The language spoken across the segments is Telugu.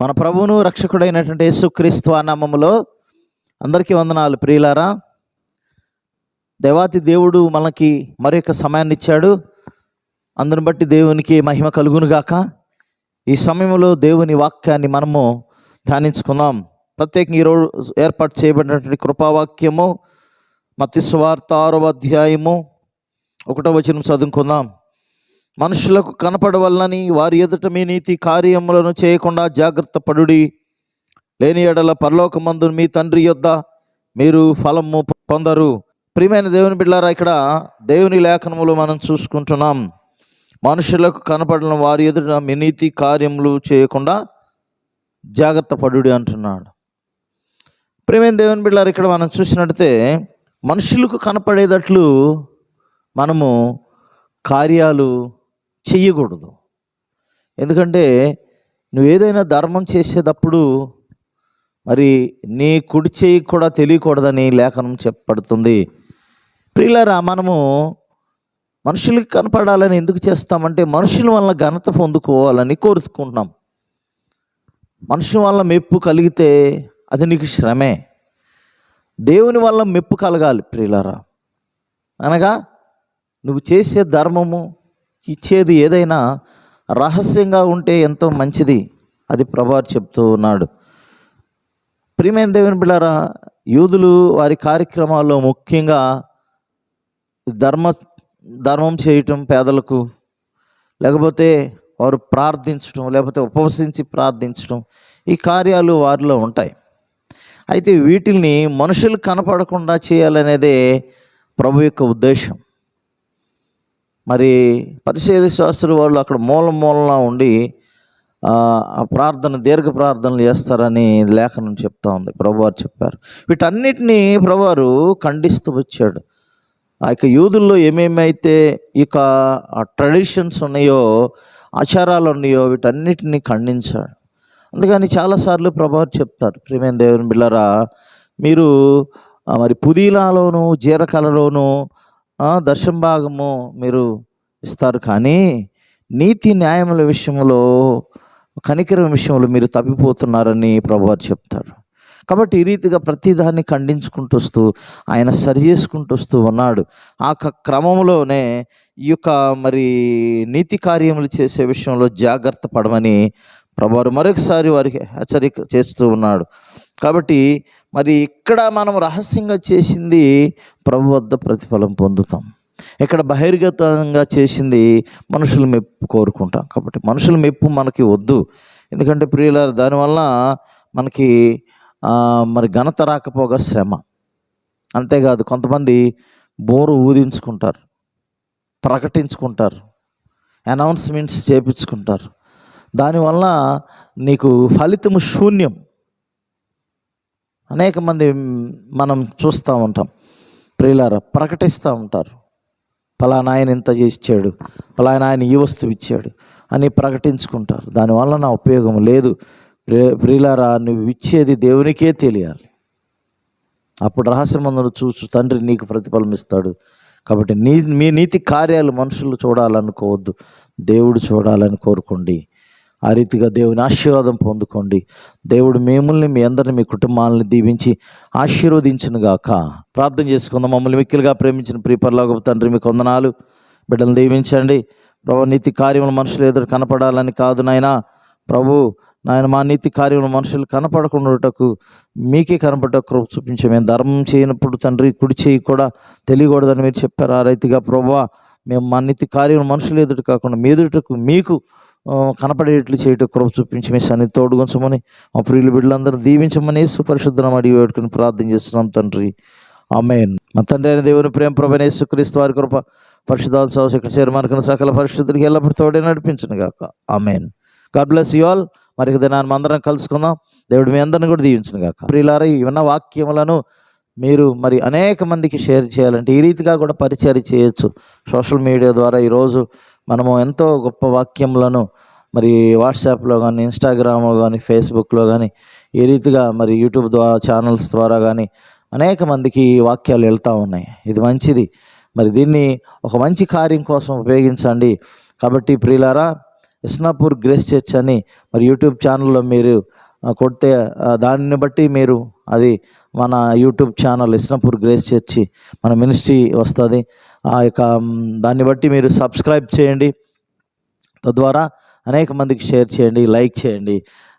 మన ప్రభువును రక్షకుడైనటువంటి యేసుక్రీస్తు క్రీస్తు నామములో అందరికీ వందనాలు. ప్రియులారా దేవాతి దేవుడు మనకి మరి యొక్క సమయాన్ని ఇచ్చాడు. అందుని బట్టి దేవునికి మహిమ కలుగునుగాక. ఈ సమయంలో దేవుని వాక్యాన్ని మనము ధ్యానించుకుందాం. ప్రత్యేకంగా ఈరోజు ఏర్పాటు చేయబడినటువంటి కృపావాక్యము మత్తి సువార్త ఆరవ అధ్యాయము ఒకటో వచనం చదువుకుందాం. మనుషులకు కనపడవల్లని వారి ఎదుట మీ నీతి కార్యములను చేయకుండా జాగ్రత్త పడుడి. లేని ఎడల పరలోకమందు మీ తండ్రి యొద్ద మీరు ఫలము పొందరు. ప్రియమైన దేవుని బిడ్డారా ఇక్కడ దేవుని లేఖనములు మనం చూసుకుంటున్నాం. మనుషులకు కనపడిన వారి ఎదుట మీ నీతి కార్యములు చేయకుండా జాగ్రత్త పడుడి అంటున్నాడు. ప్రియమైన దేవుని బిడ్డారు ఇక్కడ మనం చూసినట్టే మనుషులకు కనపడేటట్లు మనము కార్యాలు చెయ్యకూడదు. ఎందుకంటే నువ్వు ఏదైనా ధర్మం చేసేటప్పుడు మరి నీ కుడి చేయి కూడా తెలియకూడదని లేఖనం చెప్పబడుతుంది. ప్రియులారా మనము మనుషులకు కనపడాలని ఎందుకు చేస్తామంటే మనుషుల వల్ల ఘనత పొందుకోవాలని కోరుకుంటున్నాం. మనుషుల వల్ల మెప్పు కలిగితే అది నీకు శ్రమే. దేవుని వల్ల మెప్పు కలగాలి ప్రియులారా. అనగా నువ్వు చేసే ధర్మము ఇచ్చేది ఏదైనా రహస్యంగా ఉంటే ఎంతో మంచిది అది ప్రభా చెప్తూ ఉన్నాడు. ప్రియమైన దేవుని బిళ్ళారా యూదులు వారి కార్యక్రమాల్లో ముఖ్యంగా ధర్మ ధర్మం చేయటం పేదలకు లేకపోతే వారు ప్రార్థించడం లేకపోతే ఉపవసించి ప్రార్థించడం ఈ కార్యాలు వారిలో ఉంటాయి. అయితే వీటిల్ని మనుషులు కనపడకుండా చేయాలనేదే ప్రభు యొక్క ఉద్దేశం. మరి పరిశీల శాస్త్రి వాళ్ళు అక్కడ మూల మూలన ఉండి ఆ ప్రార్థన దీర్ఘ ప్రార్థనలు చేస్తారని లేఖనం చెప్తా ఉంది. ప్రభువారు చెప్పారు. వీటన్నిటినీ ప్రభువారు ఖండిస్తూ వచ్చాడు. ఆ యొక్క యూదుల్లో ఏమేమైతే ఇక ట్రెడిషన్స్ ఉన్నాయో ఆచారాలు ఉన్నాయో వీటన్నిటిని ఖండించాడు. అందుకని చాలాసార్లు ప్రభావం చెప్తారు ప్రియమైన దేవుని బిళ్ళరా మీరు మరి పుదీనాలోను జీరకలలోను దశం భాగము మీరు ఇస్తారు. కానీ నీతి న్యాయముల విషయంలో కనికరం విషయంలో మీరు తప్పిపోతున్నారని ప్రభువారు చెప్తారు. కాబట్టి ఈ రీతిగా ప్రతిదాన్ని ఖండించుకుంటూ వస్తూ ఆయన సరి చేసుకుంటూ వస్తూ ఉన్నాడు. ఆ క- క్రమంలోనే ఈ యొక్క మరి నీతి కార్యములు చేసే విషయంలో జాగ్రత్త పడమని ప్రభువారు మరొకసారి వారికి హెచ్చరిక చేస్తూ ఉన్నాడు. కాబట్టి మరి ఇక్కడ మనం రహస్యంగా చేసింది ప్రభు వద్ద ప్రతిఫలం పొందుతాం. ఇక్కడ బహిర్గతంగా చేసింది మనుషుల మెప్పు కోరుకుంటాం. కాబట్టి మనుషుల మెప్పు మనకి వద్దు. ఎందుకంటే ప్రియుల దానివల్ల మనకి మరి ఘనత రాకపోగా శ్రమ. అంతేకాదు కొంతమంది బోరు ఊదించుకుంటారు ప్రకటించుకుంటారు అనౌన్స్మెంట్స్ చేపించుకుంటారు. దానివల్ల నీకు ఫలితము శూన్యం. అనేక మంది మనం చూస్తూ ఉంటాం. ప్రియులార ప్రకటిస్తూ ఉంటారు. పలానా ఆయన ఇంత చేసిచ్చాడు పలానా ఆయన ఈ వస్తువు ఇచ్చాడు అని ప్రకటించుకుంటారు. దానివల్ల నా ఉపయోగం లేదు. ప్రియులారా నువ్వు ఇచ్చేది దేవునికే తెలియాలి. అప్పుడు రహస్యమందులు చూచు తండ్రి నీకు ప్రతిఫలం ఇస్తాడు. కాబట్టి నీ మీ నీతి కార్యాలు మనుషులు చూడాలనుకోవద్దు. దేవుడు చూడాలని కోరుకోండి. ఆ రీతిగా దేవుని ఆశీర్వాదం పొందుకోండి. దేవుడు మిమ్మల్ని మీ అందరిని మీ కుటుంబాలను దీవించి ఆశీర్వదించును గాక. ప్రార్థన చేసుకుందాం. మమ్మల్ని మిక్కిలుగా ప్రేమించిన ప్రియపరలోక తండ్రి మీకు వందనాలు. బిడ్డలు దీవించండి. ప్రభు నీతి కార్యములు మనుషులు ఎదురు కనపడాలని కాదు నాయనా. ప్రభు నాయన మా నీతి కార్యములు మనుషులు కనపడకుండాటకు మీకే కనపడ్డ కృప చూపించే మేము ధర్మం చేయనప్పుడు తండ్రి కుడి చేయి కూడా తెలియకూడదని మీరు చెప్పారు. ఆ రైతుగా ప్రభు మేము మా నీతి కార్యములు మనుషులు ఎదుటి కాకుండా మీ ఎదుటకు మీకు కనపడేట్లు చేయటం కృప చూపించి మీ సన్ని తోడుగొంచమని మా ప్రియులు బిడ్డలందరూ దీవించమని సుపరిశుద్ధం అడిగి వేడుకుని ప్రార్థన చేస్తున్నాం తండ్రి. అమ్మేన్ మా తండ్రి అయిన దేవుని ప్రేమ ప్రభైన సుక్రీస్తు వారి కృప పరిశుద్ధాలు సౌశక్తి చేరమార్కిన సకల పరిశుద్ధులకి ఎల్లప్పుడు తోడే నడిపించను గాక. Amen God bless you all. మరి దినాన్ని అందరం కలుసుకుందాం. దేవుడు మీ అందరిని కూడా దీవించను గాక. ప్రియులారా ఉన్న వాక్యములను మీరు మరి అనేక మందికి షేర్ చేయాలంటే ఈ రీతిగా కూడా పరిచయం చేయొచ్చు. సోషల్ మీడియా ద్వారా ఈరోజు మనము ఎంతో గొప్ప వాక్యములను మరి వాట్సాప్లో కానీ ఇన్స్టాగ్రామ్లో కానీ ఫేస్బుక్లో కానీ ఈ రీతిగా మరి యూట్యూబ్ ద్వారా ఛానల్స్ ద్వారా కానీ అనేక మందికి ఈ వాక్యాలు వెళ్తూ ఉన్నాయి. ఇది మంచిది. మరి దీన్ని ఒక మంచి కార్యం కోసం ఉపయోగించండి. కాబట్టి ప్రియులారా ఇస్నాపూర్ గ్రేస్ చర్చ్ అని మరి యూట్యూబ్ ఛానల్లో మీరు కొడితే దానిని బట్టి మీరు అది మన YouTube channel Isnapur grace church మన మినిస్ట్రీ వస్తుంది. ఆ యొక్క దాన్ని బట్టి మీరు సబ్స్క్రైబ్ చేయండి. తద్వారా అనేక మందికి షేర్ చేయండి లైక్ చేయండి.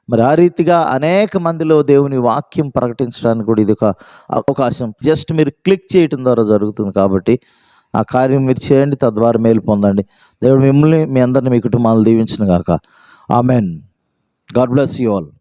మరి ఆ రీతిగా అనేక మందిలో దేవుని వాక్యం ప్రకటించడానికి కూడా ఇది ఒక అవకాశం. జస్ట్ మీరు క్లిక్ చేయటం ద్వారా జరుగుతుంది కాబట్టి ఆ కార్యం మీరు చేయండి తద్వారా మేలు పొందండి. దేవుడు మిమ్మల్ని మీ అందరిని మీ కుటుంబాలను దీవించిన గాక. Amen. God bless you all.